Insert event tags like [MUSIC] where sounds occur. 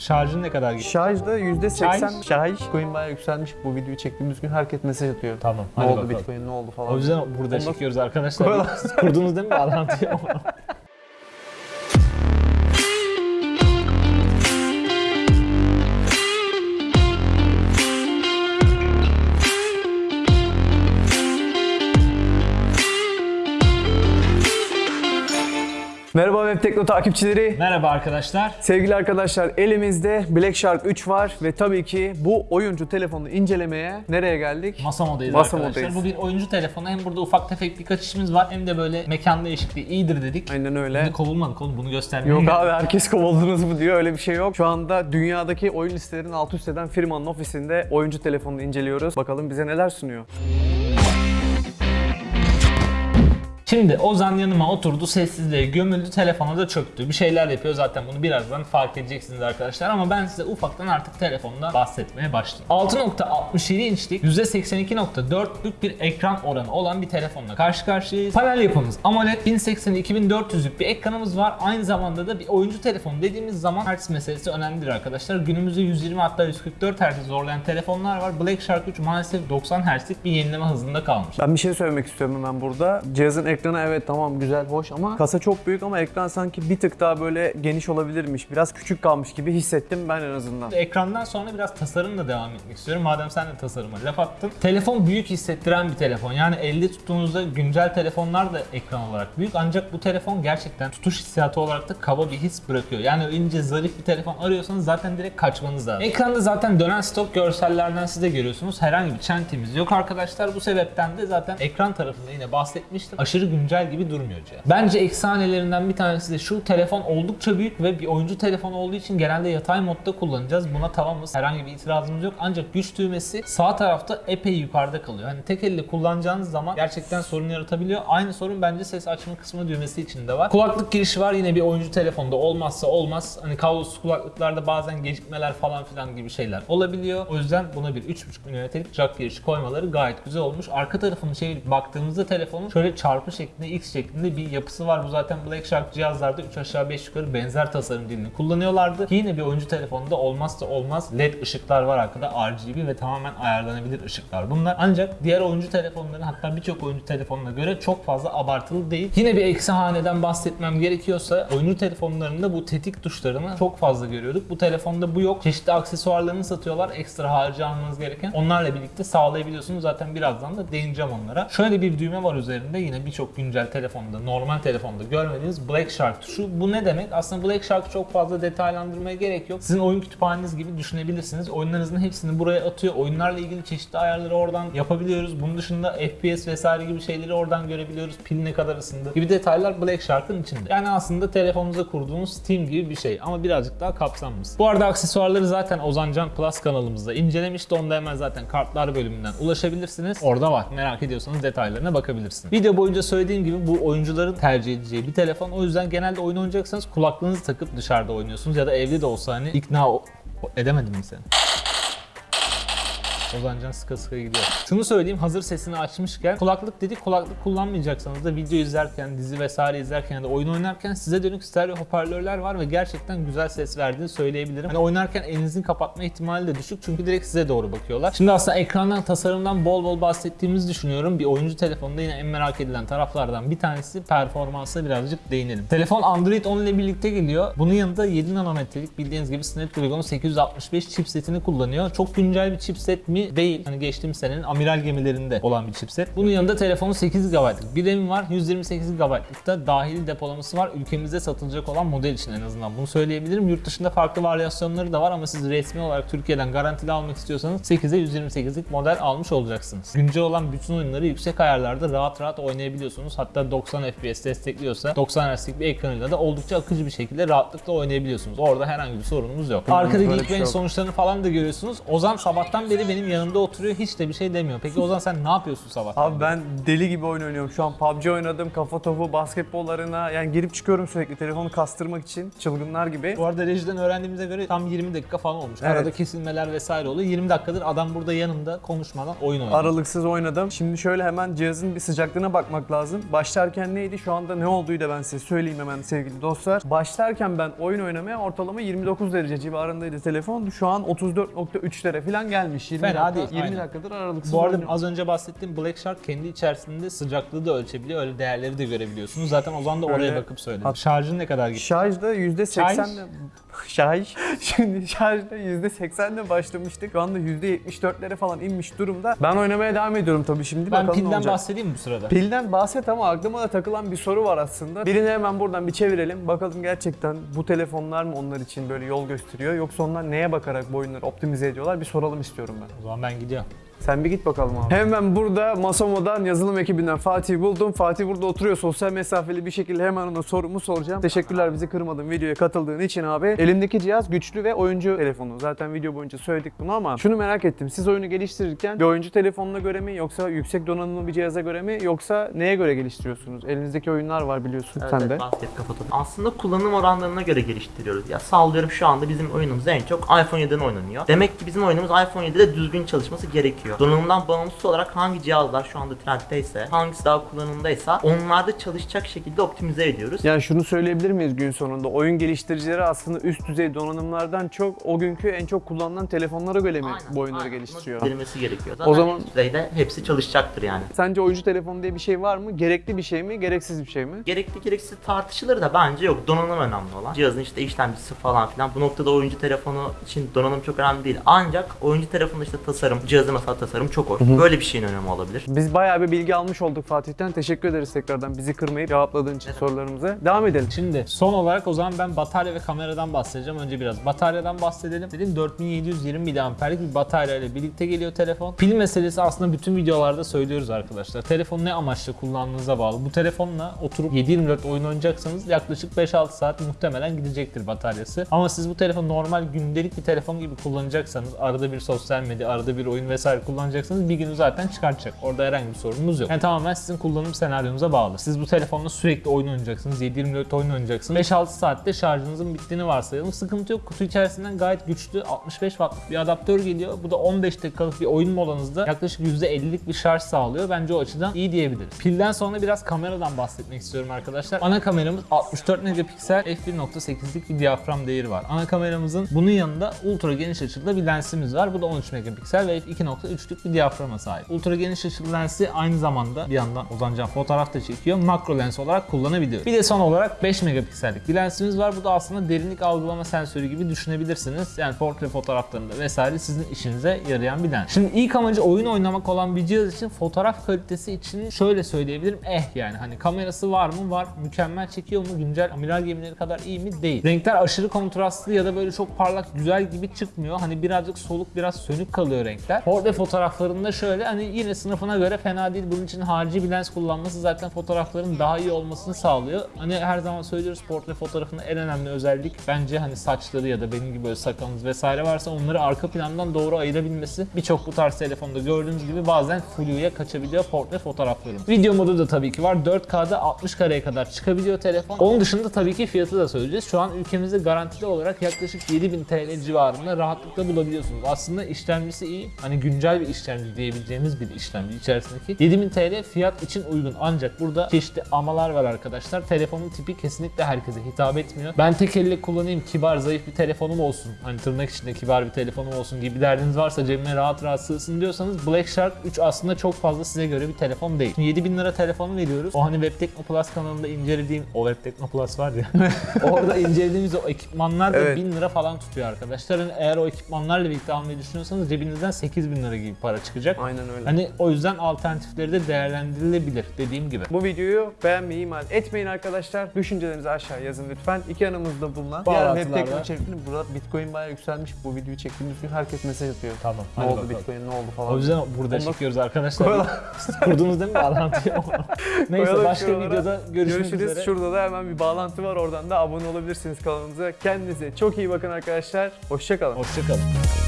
Şarjın ne kadar gitti? Şarjda %80 Şarj? şarj. Bitcoin bayağı yükselmiş. Bu videoyu çektiğimiz gün herkes mesaj atıyor. Tamam. Ne hadi oldu bakalım. Bitcoin ne oldu falan. O yüzden burada Ondan- çekiyoruz arkadaşlar. Siz [LAUGHS] kurdunuz değil mi bağlantıyı? [LAUGHS] Merhaba Web Tekno takipçileri. Merhaba arkadaşlar. Sevgili arkadaşlar elimizde Black Shark 3 var ve tabii ki bu oyuncu telefonunu incelemeye nereye geldik? Masa modayız Masa arkadaşlar. Bu bir oyuncu telefonu. Hem burada ufak tefek birkaç işimiz var hem de böyle mekan değişikliği iyidir dedik. Aynen öyle. Şimdi kovulmadık oğlum bunu göstermeye. Yok abi herkes kovuldunuz mu diyor öyle bir şey yok. Şu anda dünyadaki oyun listelerini alt üst eden firmanın ofisinde oyuncu telefonunu inceliyoruz. Bakalım bize neler sunuyor. Şimdi Ozan yanıma oturdu, sessizliğe gömüldü, telefona da çöktü. Bir şeyler yapıyor zaten bunu birazdan fark edeceksiniz arkadaşlar ama ben size ufaktan artık telefondan bahsetmeye başlayayım. 6.67 inçlik %82.4'lük bir ekran oranı olan bir telefonla karşı karşıyayız. Panel yapımız AMOLED 1080-2400'lük bir ekranımız var. Aynı zamanda da bir oyuncu telefonu dediğimiz zaman Hz meselesi önemlidir arkadaşlar. Günümüzde 120 hatta 144 Hz zorlayan telefonlar var. Black Shark 3 maalesef 90 Hz'lik bir yenileme hızında kalmış. Ben bir şey söylemek istiyorum hemen burada. Cihazın ekranı evet tamam güzel hoş ama kasa çok büyük ama ekran sanki bir tık daha böyle geniş olabilirmiş. Biraz küçük kalmış gibi hissettim ben en azından. Ekrandan sonra biraz tasarımla devam etmek istiyorum. Madem sen de tasarıma laf attın. Telefon büyük hissettiren bir telefon. Yani elde tuttuğunuzda güncel telefonlar da ekran olarak büyük. Ancak bu telefon gerçekten tutuş hissiyatı olarak da kaba bir his bırakıyor. Yani ince zarif bir telefon arıyorsanız zaten direkt kaçmanız lazım. Ekranda zaten dönen stok görsellerden siz de görüyorsunuz. Herhangi bir çentemiz yok arkadaşlar. Bu sebepten de zaten ekran tarafında yine bahsetmiştim. Aşırı güncel gibi durmuyor cihaz. Bence eksanelerinden bir tanesi de şu telefon oldukça büyük ve bir oyuncu telefonu olduğu için genelde yatay modda kullanacağız. Buna tamamız. Herhangi bir itirazımız yok. Ancak güç düğmesi sağ tarafta epey yukarıda kalıyor. Hani tek elle kullanacağınız zaman gerçekten sorun yaratabiliyor. Aynı sorun bence ses açma kısmı düğmesi için de var. Kulaklık girişi var yine bir oyuncu telefonda olmazsa olmaz. Hani kablosuz kulaklıklarda bazen gecikmeler falan filan gibi şeyler olabiliyor. O yüzden buna bir 3.5 mm'lik jack girişi koymaları gayet güzel olmuş. Arka tarafını çevirip baktığımızda telefonun şöyle çarpı şeklinde X şeklinde bir yapısı var. Bu zaten Black Shark cihazlarda 3 aşağı 5 yukarı benzer tasarım dilini kullanıyorlardı. Yine bir oyuncu telefonunda olmazsa olmaz LED ışıklar var arkada RGB ve tamamen ayarlanabilir ışıklar bunlar. Ancak diğer oyuncu telefonların hatta birçok oyuncu telefonuna göre çok fazla abartılı değil. Yine bir eksi haneden bahsetmem gerekiyorsa oyuncu telefonlarında bu tetik tuşlarını çok fazla görüyorduk. Bu telefonda bu yok. Çeşitli aksesuarlarını satıyorlar. Ekstra harcı almanız gereken. Onlarla birlikte sağlayabiliyorsunuz. Zaten birazdan da değineceğim onlara. Şöyle bir düğme var üzerinde. Yine birçok güncel telefonda, normal telefonda görmediğiniz Black Shark tuşu. Bu ne demek? Aslında Black Shark çok fazla detaylandırmaya gerek yok. Sizin oyun kütüphaneniz gibi düşünebilirsiniz. Oyunlarınızın hepsini buraya atıyor. Oyunlarla ilgili çeşitli ayarları oradan yapabiliyoruz. Bunun dışında FPS vesaire gibi şeyleri oradan görebiliyoruz. Pil ne kadar ısındı gibi detaylar Black Shark'ın içinde. Yani aslında telefonunuza kurduğunuz Steam gibi bir şey ama birazcık daha kapsamlısı. Bu arada aksesuarları zaten Ozancan Plus kanalımızda incelemişti. Onda hemen zaten kartlar bölümünden ulaşabilirsiniz. Orada var. Merak ediyorsanız detaylarına bakabilirsiniz. Video boyunca gibi bu oyuncuların tercih edeceği bir telefon. O yüzden genelde oyun oynayacaksanız kulaklığınızı takıp dışarıda oynuyorsunuz ya da evde de olsa hani ikna edemedim mi seni? Ozancan sıka sıka gidiyor. Şunu söyleyeyim hazır sesini açmışken kulaklık dedik kulaklık kullanmayacaksanız da video izlerken, dizi vesaire izlerken ya da oyun oynarken size dönük stereo hoparlörler var ve gerçekten güzel ses verdiğini söyleyebilirim. Hani oynarken elinizin kapatma ihtimali de düşük çünkü direkt size doğru bakıyorlar. Şimdi aslında ekrandan, tasarımdan bol bol bahsettiğimizi düşünüyorum. Bir oyuncu telefonunda yine en merak edilen taraflardan bir tanesi performansa birazcık değinelim. Telefon Android 10 ile birlikte geliyor. Bunun yanında 7 nanometrelik bildiğiniz gibi Snapdragon 865 chipsetini kullanıyor. Çok güncel bir chipset mi? Değil. Hani geçtiğimiz senenin amiral gemilerinde olan bir chipset. Bunun yanında telefonun 8 GB'lık bir RAM'i var. 128 GB'lık da dahili depolaması var. Ülkemizde satılacak olan model için en azından bunu söyleyebilirim. Yurt dışında farklı varyasyonları da var ama siz resmi olarak Türkiye'den garantili almak istiyorsanız 8'e 128'lik model almış olacaksınız. Güncel olan bütün oyunları yüksek ayarlarda rahat rahat oynayabiliyorsunuz. Hatta 90 FPS destekliyorsa 90 Hz'lik bir ekranıyla da oldukça akıcı bir şekilde rahatlıkla oynayabiliyorsunuz. Orada herhangi bir sorunumuz yok. Arkada Geekbench şey sonuçlarını falan da görüyorsunuz. Ozan sabahtan beri benim gün yanında oturuyor hiç de bir şey demiyor. Peki Ozan sen ne yapıyorsun sabah? Abi ben deli gibi oyun oynuyorum. Şu an PUBG oynadım, kafa topu, basketbollarına. Yani girip çıkıyorum sürekli telefonu kastırmak için. Çılgınlar gibi. Bu arada rejiden öğrendiğimize göre tam 20 dakika falan olmuş. Evet. Arada kesilmeler vesaire oluyor. 20 dakikadır adam burada yanımda konuşmadan oyun oynuyor. Aralıksız oynadım. Şimdi şöyle hemen cihazın bir sıcaklığına bakmak lazım. Başlarken neydi? Şu anda ne olduğu da ben size söyleyeyim hemen sevgili dostlar. Başlarken ben oyun oynamaya ortalama 29 derece civarındaydı telefon. Şu an 34.3'lere falan gelmiş. 20 Fena dakika, değil, 20 aynen. dakikadır aralıksız Bu arada az önce bahsettiğim Black Shark kendi içerisinde sıcaklığı da ölçebiliyor. Öyle değerleri de görebiliyorsunuz. Zaten Ozan da oraya Öyle. bakıp söyledi. Hat- Şarjın ne kadar gitti? Şarjda %80'le Şarj. [LAUGHS] Şimdi şarjda %80'le başlamıştık. Şu anda %74'lere falan inmiş durumda. Ben oynamaya devam ediyorum tabii şimdi. Ben Bakalım pilden bahsedeyim bu sırada. Pilden bahset ama aklıma da takılan bir soru var aslında. Birini hemen buradan bir çevirelim. Bakalım gerçekten bu telefonlar mı onlar için böyle yol gösteriyor yoksa onlar neye bakarak bu oyunları optimize ediyorlar bir soralım istiyorum ben. O zaman ben gidiyorum. Sen bir git bakalım abi. Hemen burada Masomo'dan yazılım ekibinden Fatih buldum. Fatih burada oturuyor sosyal mesafeli bir şekilde hemen ona sorumu soracağım. Teşekkürler bizi kırmadın videoya katıldığın için abi. Elimdeki cihaz güçlü ve oyuncu telefonu. Zaten video boyunca söyledik bunu ama şunu merak ettim. Siz oyunu geliştirirken bir oyuncu telefonuna göre mi yoksa yüksek donanımlı bir cihaza göre mi yoksa neye göre geliştiriyorsunuz? Elinizdeki oyunlar var biliyorsun Evet, sen evet, de. basket kafa topu. Aslında kullanım oranlarına göre geliştiriyoruz. Ya sallıyorum şu anda bizim oyunumuz en çok iPhone 7'den oynanıyor. Demek ki bizim oyunumuz iPhone 7'de düzgün çalışması gerekiyor. Donanımdan bağımsız olarak hangi cihazlar şu anda trenddeyse, hangisi daha kullanımdaysa onlarda çalışacak şekilde optimize ediyoruz. Yani şunu söyleyebilir miyiz gün sonunda? Oyun geliştiricileri aslında üst düzey donanımlardan çok o günkü en çok kullanılan telefonlara göre mi Aynen, bu oyunları aynen. geliştiriyor? Verilmesi gerekiyor. Zaten O zaman- düzeyde hepsi çalışacaktır yani. Sence oyuncu telefonu diye bir şey var mı? Gerekli bir şey mi? Gereksiz bir şey mi? Gerekli gereksiz tartışılır da bence yok. Donanım önemli olan. Cihazın işte işlemcisi falan filan. Bu noktada oyuncu telefonu için donanım çok önemli değil. Ancak oyuncu telefonunda işte tasarım, cihazı mesela tasarım çok hoş. Böyle bir şeyin önemi olabilir. Biz bayağı bir bilgi almış olduk Fatih'ten. Teşekkür ederiz tekrardan bizi kırmayıp cevapladığın için sorularımıza. Devam edelim. Şimdi son olarak o zaman ben batarya ve kameradan bahsedeceğim. Önce biraz bataryadan bahsedelim. Dedim 4720 mAh'lik bir batarya ile birlikte geliyor telefon. Pil meselesi aslında bütün videolarda söylüyoruz arkadaşlar. Telefonu ne amaçla kullandığınıza bağlı. Bu telefonla oturup 7/24 oyun oynayacaksanız yaklaşık 5-6 saat muhtemelen gidecektir bataryası. Ama siz bu telefonu normal gündelik bir telefon gibi kullanacaksanız arada bir sosyal medya, arada bir oyun vesaire kullanacaksanız bir günü zaten çıkartacak. Orada herhangi bir sorunumuz yok. Yani tamamen sizin kullanım senaryonuza bağlı. Siz bu telefonla sürekli oyun oynayacaksınız. 7/24 oyun oynayacaksınız. 5-6 saatte şarjınızın bittiğini varsayalım. Sıkıntı yok. Kutu içerisinden gayet güçlü 65 wattlık bir adaptör geliyor. Bu da 15 dakikalık bir oyun molanızda yaklaşık %50'lik bir şarj sağlıyor. Bence o açıdan iyi diyebiliriz. Pilden sonra biraz kameradan bahsetmek istiyorum arkadaşlar. Ana kameramız 64 megapiksel f1.8'lik bir diyafram değeri var. Ana kameramızın bunun yanında ultra geniş açılı bir lensimiz var. Bu da 13 megapiksel ve f2.3'lük bir diyaframa sahip. Ultra geniş açılı lensi aynı zamanda bir yandan Ozancan fotoğraf da çekiyor. Makro lens olarak kullanabiliyor. Bir de son olarak 5 megapiksellik bir lensimiz var. Bu da aslında derinlik algılama sensörü gibi düşünebilirsiniz. Yani portre fotoğraflarında vesaire sizin işinize yarayan bir lens. Şimdi ilk amacı oyun oynamak olan bir cihaz için fotoğraf kalitesi için şöyle söyleyebilirim. Eh yani hani kamerası var mı? Var. Mükemmel çekiyor mu? Güncel amiral gemileri kadar iyi mi? Değil. Renkler aşırı kontrastlı ya da böyle çok parlak güzel gibi çıkmıyor. Hani birazcık soluk biraz sönük kalıyor renkler. Portre fotoğraflarında şöyle hani yine sınıfına göre fena değil. Bunun için harici bir lens kullanması zaten fotoğrafların daha iyi olmasını sağlıyor. Hani her zaman söylüyoruz portre fotoğrafının en önemli özellik bence hani saçları ya da benim gibi böyle sakalınız vesaire varsa onları arka plandan doğru ayırabilmesi. Birçok bu tarz telefonda gördüğünüz gibi bazen flu'ya kaçabiliyor portre fotoğrafların. Video modu da tabii ki var. 4K'da 60 kareye kadar çıkabiliyor telefon. Onun dışında tabii ki fiyatı da söyleyeceğiz. Şu an ülkemizde garantili olarak yaklaşık 7000 TL civarında rahatlıkla bulabiliyorsunuz. Aslında işlemcisi iyi. Hani güncel bir işlemci diyebileceğimiz bir işlemci içerisindeki. 7000 TL fiyat için uygun. Ancak burada çeşitli amalar var arkadaşlar. Telefonun tipi kesinlikle herkese hitap etmiyor. Ben tek elle kullanayım, kibar, zayıf bir telefonum olsun. Hani tırnak içinde kibar bir telefonum olsun gibi derdiniz varsa cebime rahat rahat sığsın diyorsanız Black Shark 3 aslında çok fazla size göre bir telefon değil. Şimdi 7000 lira telefonu veriyoruz. O hani Web Tekno Plus kanalında incelediğim, o Web Tekno Plus var ya. [LAUGHS] orada incelediğimiz o ekipmanlar da Evet. 1000 lira falan tutuyor arkadaşlar. Hani eğer o ekipmanlarla birlikte almayı düşünüyorsanız cebinizden 8000 lira gibi para çıkacak. Aynen öyle. Hani o yüzden alternatifleri de değerlendirilebilir dediğim gibi. Bu videoyu beğenmeyi ihmal etmeyin arkadaşlar. Düşüncelerinizi aşağı yazın lütfen. İki yanımızda bulunan diğer web teknoloji içerikleri burada Bitcoin bayağı yükselmiş. Bu videoyu çektiğimiz gün herkes mesaj atıyor. Tamam. Ne oldu bakalım. Bitcoin ne oldu falan. O yüzden burada Ondan- çekiyoruz arkadaşlar. Kurdunuz değil mi bağlantıyı? [LAUGHS] Neyse Koyalım başka şuralara. videoda görüşmek Görüşürüz. üzere. Şurada da hemen bir bağlantı var. Oradan da abone olabilirsiniz kanalımıza. Kendinize çok iyi bakın arkadaşlar. Hoşçakalın. Hoşçakalın.